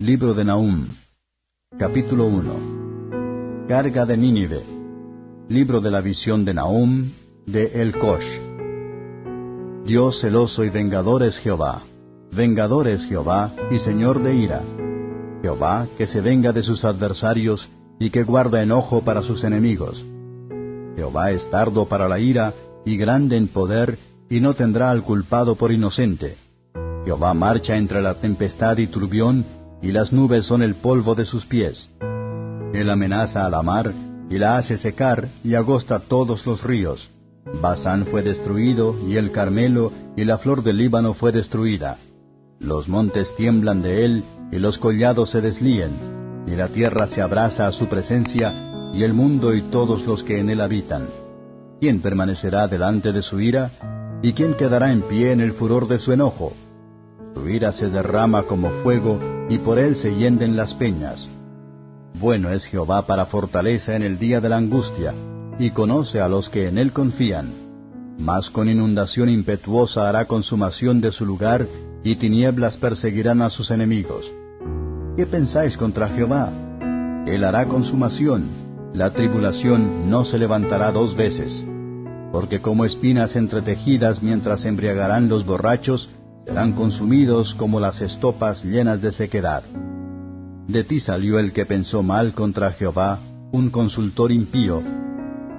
Libro de Nahum. Capítulo 1. Carga de Nínive. Libro de la visión de Nahum, de El Kosh. Dios celoso y vengador es Jehová. Vengador es Jehová y Señor de ira. Jehová que se venga de sus adversarios y que guarda enojo para sus enemigos. Jehová es tardo para la ira y grande en poder y no tendrá al culpado por inocente. Jehová marcha entre la tempestad y turbión y las nubes son el polvo de sus pies. Él amenaza a la mar, y la hace secar, y agosta todos los ríos. Basán fue destruido, y el Carmelo, y la flor del Líbano fue destruida. Los montes tiemblan de él, y los collados se deslíen, y la tierra se abraza a su presencia, y el mundo y todos los que en él habitan. ¿Quién permanecerá delante de su ira? ¿Y quién quedará en pie en el furor de su enojo? Su ira se derrama como fuego, y por él se hienden las peñas. Bueno es Jehová para fortaleza en el día de la angustia, y conoce a los que en él confían. Mas con inundación impetuosa hará consumación de su lugar, y tinieblas perseguirán a sus enemigos. ¿Qué pensáis contra Jehová? Él hará consumación, la tribulación no se levantará dos veces. Porque como espinas entretejidas mientras embriagarán los borrachos, serán consumidos como las estopas llenas de sequedad. De ti salió el que pensó mal contra Jehová, un consultor impío.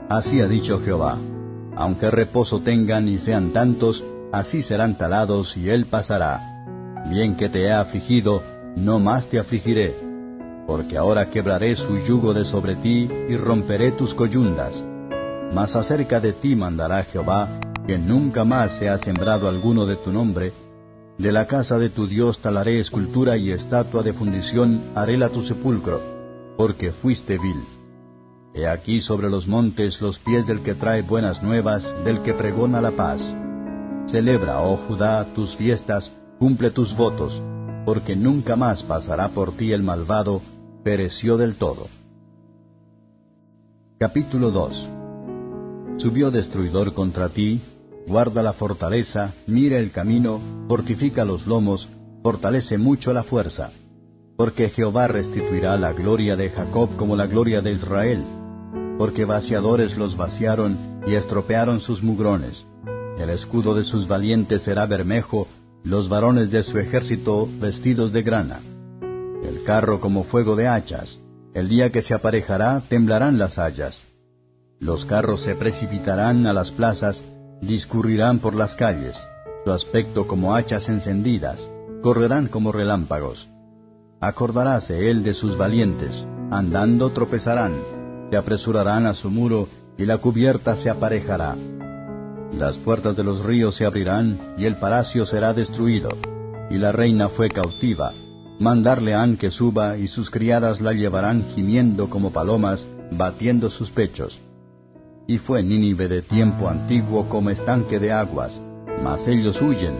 Así ha dicho Jehová, aunque reposo tengan y sean tantos, así serán talados y él pasará. Bien que te he afligido, no más te afligiré, porque ahora quebraré su yugo de sobre ti y romperé tus coyundas. Mas acerca de ti mandará Jehová, que nunca más sea sembrado alguno de tu nombre, de la casa de tu Dios talaré escultura y estatua de fundición, haréla tu sepulcro, porque fuiste vil. He aquí sobre los montes los pies del que trae buenas nuevas, del que pregona la paz. Celebra, oh Judá, tus fiestas, cumple tus votos, porque nunca más pasará por ti el malvado, pereció del todo. Capítulo 2 Subió destruidor contra ti, guarda la fortaleza, mira el camino, fortifica los lomos, fortalece mucho la fuerza. Porque Jehová restituirá la gloria de Jacob como la gloria de Israel. Porque vaciadores los vaciaron y estropearon sus mugrones. El escudo de sus valientes será bermejo, los varones de su ejército vestidos de grana. El carro como fuego de hachas. El día que se aparejará temblarán las hayas. Los carros se precipitarán a las plazas, discurrirán por las calles, su aspecto como hachas encendidas, correrán como relámpagos. Acordaráse él de sus valientes, andando tropezarán, se apresurarán a su muro, y la cubierta se aparejará. Las puertas de los ríos se abrirán, y el palacio será destruido. Y la reina fue cautiva. Mandarle han que suba, y sus criadas la llevarán gimiendo como palomas, batiendo sus pechos y fue Nínive de tiempo antiguo como estanque de aguas, mas ellos huyen.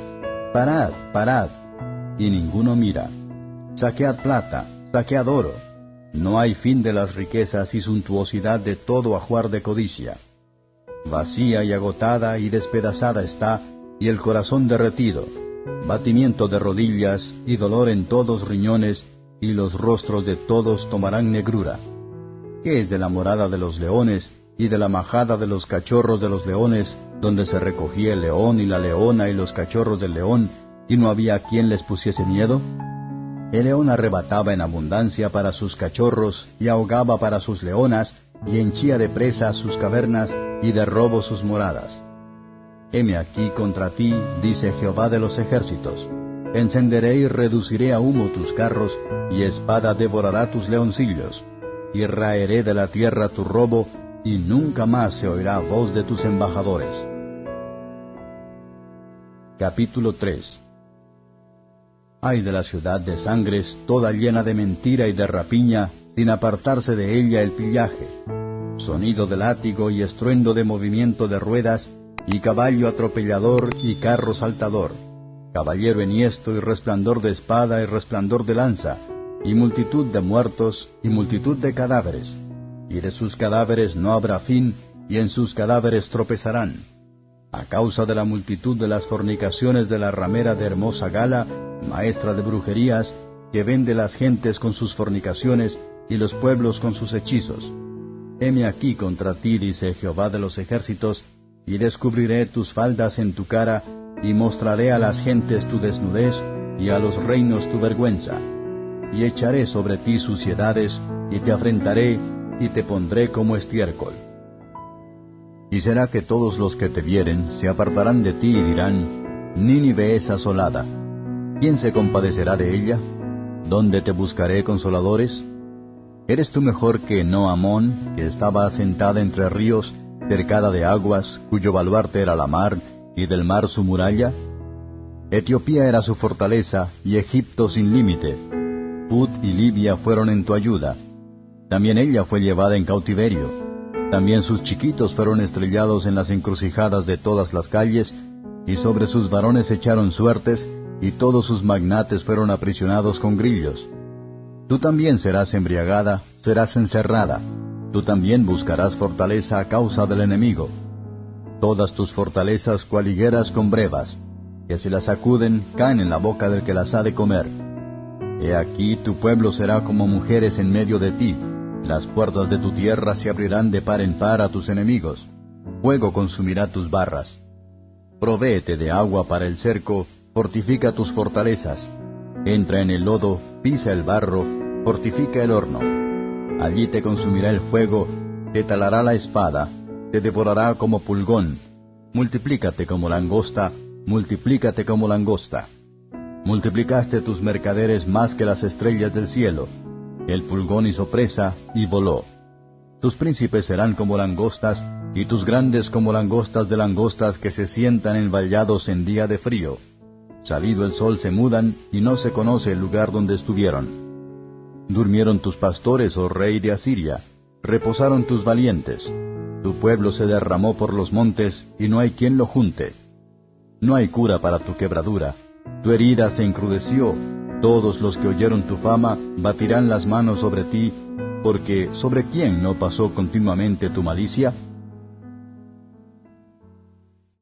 Parad, parad, y ninguno mira. Saquead plata, saquead oro. No hay fin de las riquezas y suntuosidad de todo ajuar de codicia. Vacía y agotada y despedazada está, y el corazón derretido, batimiento de rodillas y dolor en todos riñones, y los rostros de todos tomarán negrura. ¿Qué es de la morada de los leones, y de la majada de los cachorros de los leones, donde se recogía el león y la leona y los cachorros del león, y no había quien les pusiese miedo? El león arrebataba en abundancia para sus cachorros, y ahogaba para sus leonas, y henchía de presa sus cavernas, y de robo sus moradas. Heme aquí contra ti, dice Jehová de los ejércitos. Encenderé y reduciré a humo tus carros, y espada devorará tus leoncillos. Y raeré de la tierra tu robo, y nunca más se oirá voz de tus embajadores. Capítulo 3 Ay de la ciudad de sangres, toda llena de mentira y de rapiña, sin apartarse de ella el pillaje. Sonido de látigo y estruendo de movimiento de ruedas, y caballo atropellador y carro saltador, caballero enhiesto y resplandor de espada y resplandor de lanza, y multitud de muertos y multitud de cadáveres y de sus cadáveres no habrá fin, y en sus cadáveres tropezarán. A causa de la multitud de las fornicaciones de la ramera de hermosa gala, maestra de brujerías, que vende las gentes con sus fornicaciones y los pueblos con sus hechizos. Heme aquí contra ti, dice Jehová de los ejércitos, y descubriré tus faldas en tu cara, y mostraré a las gentes tu desnudez, y a los reinos tu vergüenza. Y echaré sobre ti suciedades, y te afrentaré, y te pondré como estiércol. Y será que todos los que te vieren se apartarán de ti y dirán, Nínive es asolada. ¿Quién se compadecerá de ella? ¿Dónde te buscaré consoladores? ¿Eres tú mejor que Noamón, que estaba asentada entre ríos, cercada de aguas, cuyo baluarte era la mar, y del mar su muralla? Etiopía era su fortaleza, y Egipto sin límite. Put y Libia fueron en tu ayuda. También ella fue llevada en cautiverio. También sus chiquitos fueron estrellados en las encrucijadas de todas las calles, y sobre sus varones echaron suertes, y todos sus magnates fueron aprisionados con grillos. Tú también serás embriagada, serás encerrada, tú también buscarás fortaleza a causa del enemigo. Todas tus fortalezas cual higueras con brevas, que si las sacuden caen en la boca del que las ha de comer. He aquí tu pueblo será como mujeres en medio de ti, las puertas de tu tierra se abrirán de par en par a tus enemigos. Fuego consumirá tus barras. Provéete de agua para el cerco, fortifica tus fortalezas. Entra en el lodo, pisa el barro, fortifica el horno. Allí te consumirá el fuego, te talará la espada, te devorará como pulgón. Multiplícate como langosta, multiplícate como langosta. Multiplicaste tus mercaderes más que las estrellas del cielo el pulgón hizo presa y voló. Tus príncipes serán como langostas, y tus grandes como langostas de langostas que se sientan en vallados en día de frío. Salido el sol se mudan, y no se conoce el lugar donde estuvieron. Durmieron tus pastores, oh rey de Asiria, reposaron tus valientes. Tu pueblo se derramó por los montes, y no hay quien lo junte. No hay cura para tu quebradura. Tu herida se encrudeció, todos los que oyeron tu fama batirán las manos sobre ti, porque ¿sobre quién no pasó continuamente tu malicia?